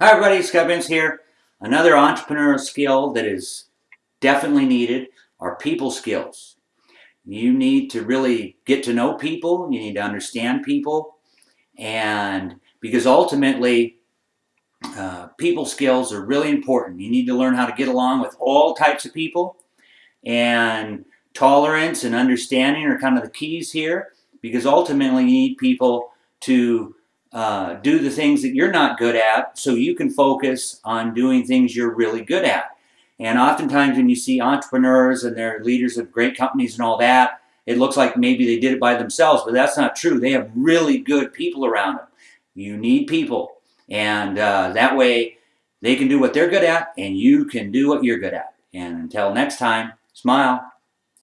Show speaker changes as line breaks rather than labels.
Hi everybody, Scott here. Another entrepreneurial skill that is definitely needed are people skills. You need to really get to know people, you need to understand people, and because ultimately uh, people skills are really important. You need to learn how to get along with all types of people, and tolerance and understanding are kind of the keys here because ultimately you need people to uh, do the things that you're not good at so you can focus on doing things you're really good at. And oftentimes when you see entrepreneurs and they're leaders of great companies and all that, it looks like maybe they did it by themselves, but that's not true. They have really good people around them. You need people. And uh, that way they can do what they're good at and you can do what you're good at. And until next time, smile.